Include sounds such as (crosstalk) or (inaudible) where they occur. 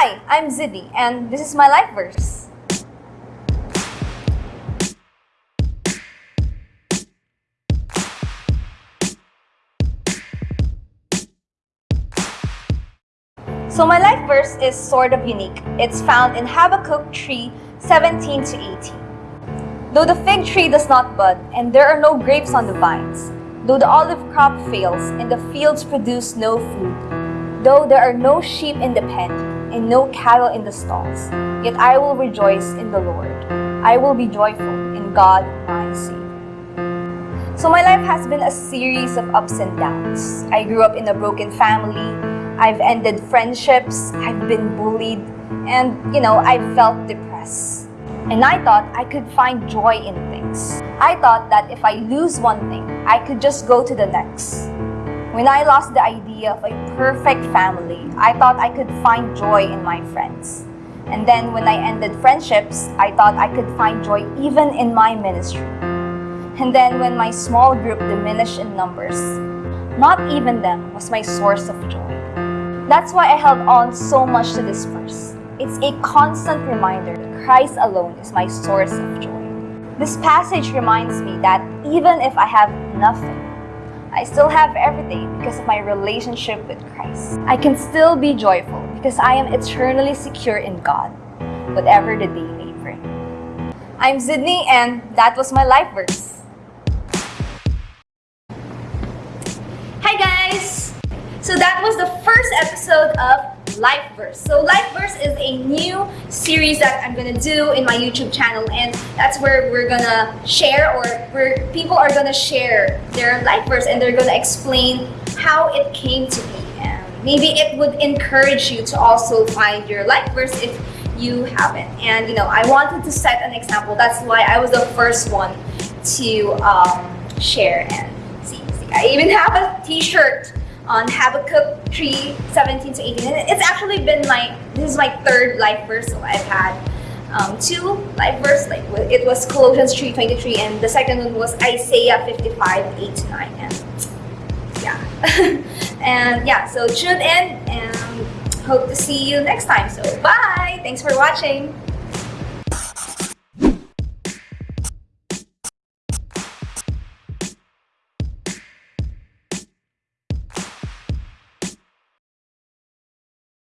Hi, I'm Ziddy, and this is my life verse. So my life verse is sort of unique. It's found in Habakkuk 3, 17 to 18. Though the fig tree does not bud, and there are no grapes on the vines, though the olive crop fails, and the fields produce no food, though there are no sheep in the pen, and no cattle in the stalls, yet I will rejoice in the Lord. I will be joyful in God my Savior. So my life has been a series of ups and downs. I grew up in a broken family. I've ended friendships. I've been bullied. And, you know, I felt depressed. And I thought I could find joy in things. I thought that if I lose one thing, I could just go to the next. When I lost the idea of a perfect family, I thought I could find joy in my friends. And then when I ended friendships, I thought I could find joy even in my ministry. And then when my small group diminished in numbers, not even them was my source of joy. That's why I held on so much to this verse. It's a constant reminder that Christ alone is my source of joy. This passage reminds me that even if I have nothing, I still have everything because of my relationship with Christ. I can still be joyful because I am eternally secure in God, whatever the day may bring. I'm Sydney and that was my life verse. Hi guys! So that was the first episode of Life Verse. So Life is a new series that I'm gonna do in my YouTube channel and that's where we're gonna share or where people are gonna share their life verse and they're gonna explain how it came to be. And maybe it would encourage you to also find your life verse if you haven't. And you know, I wanted to set an example. That's why I was the first one to um, share and see, see. I even have a t-shirt on Habakkuk 3, 17 to 18. And it's actually been my, this is my third life verse. I've had um, two life verse, like it was Colossians 3, 23, and the second one was Isaiah 55, 8 to 9. And yeah. (laughs) and yeah, so tune in and hope to see you next time. So bye! Thanks for watching!